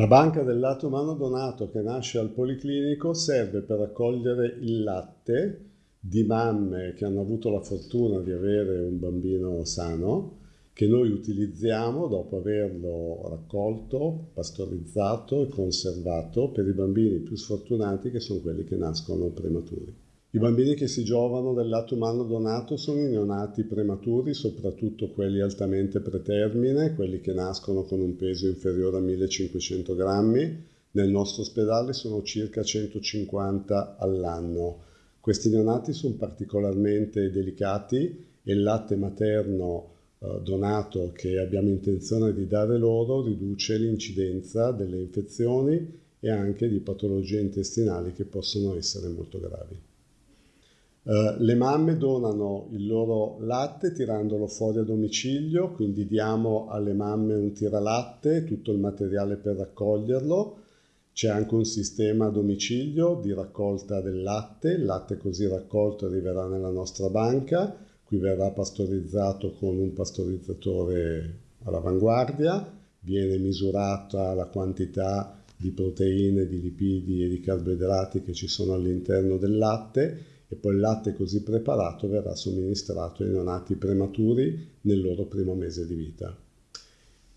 La banca del latte umano donato che nasce al Policlinico serve per raccogliere il latte di mamme che hanno avuto la fortuna di avere un bambino sano che noi utilizziamo dopo averlo raccolto, pastorizzato e conservato per i bambini più sfortunati che sono quelli che nascono prematuri. I bambini che si giovano del lato umano donato sono i neonati prematuri, soprattutto quelli altamente pretermine, quelli che nascono con un peso inferiore a 1500 grammi. Nel nostro ospedale sono circa 150 all'anno. Questi neonati sono particolarmente delicati e il latte materno eh, donato che abbiamo intenzione di dare loro riduce l'incidenza delle infezioni e anche di patologie intestinali che possono essere molto gravi. Uh, le mamme donano il loro latte tirandolo fuori a domicilio, quindi diamo alle mamme un tiralatte, tutto il materiale per raccoglierlo. C'è anche un sistema a domicilio di raccolta del latte, il latte così raccolto arriverà nella nostra banca, qui verrà pastorizzato con un pastorizzatore all'avanguardia, viene misurata la quantità di proteine, di lipidi e di carboidrati che ci sono all'interno del latte e poi il latte così preparato verrà somministrato ai neonati prematuri nel loro primo mese di vita.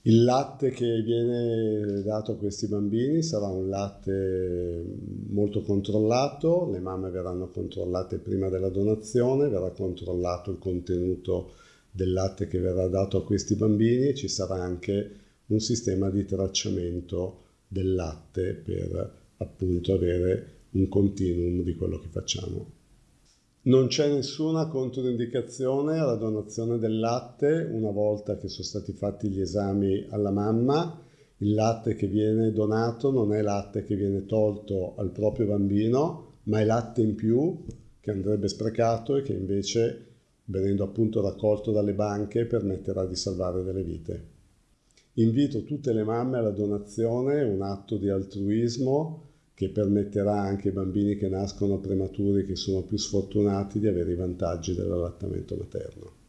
Il latte che viene dato a questi bambini sarà un latte molto controllato, le mamme verranno controllate prima della donazione, verrà controllato il contenuto del latte che verrà dato a questi bambini e ci sarà anche un sistema di tracciamento del latte per appunto avere un continuum di quello che facciamo. Non c'è nessuna controindicazione alla donazione del latte una volta che sono stati fatti gli esami alla mamma. Il latte che viene donato non è latte che viene tolto al proprio bambino, ma è latte in più che andrebbe sprecato e che invece, venendo appunto raccolto dalle banche, permetterà di salvare delle vite. Invito tutte le mamme alla donazione, un atto di altruismo che permetterà anche ai bambini che nascono prematuri, che sono più sfortunati, di avere i vantaggi dell'allattamento materno.